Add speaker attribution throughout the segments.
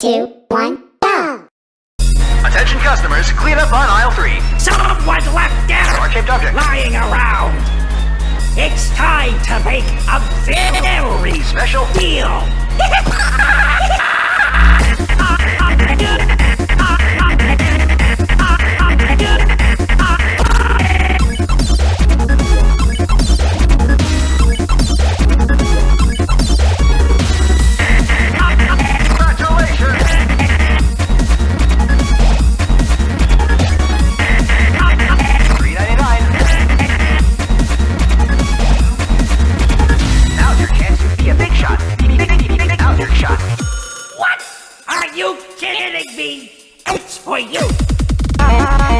Speaker 1: two, one, go!
Speaker 2: Attention customers, clean up on aisle three.
Speaker 3: Someone left dead
Speaker 2: or object
Speaker 3: lying around. It's time to make a very
Speaker 2: special
Speaker 3: for you.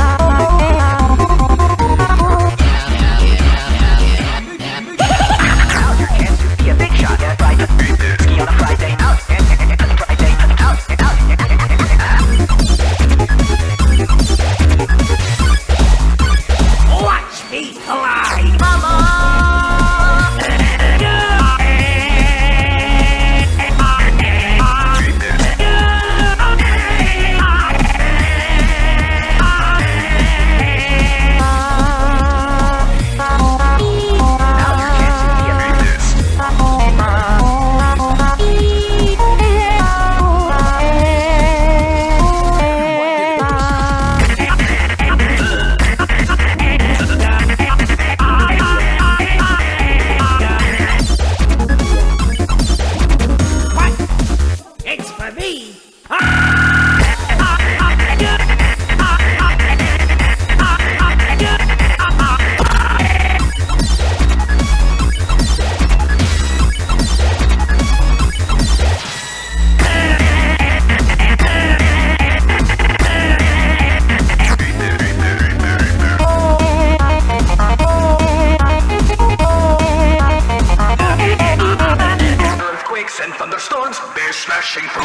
Speaker 2: crashing through.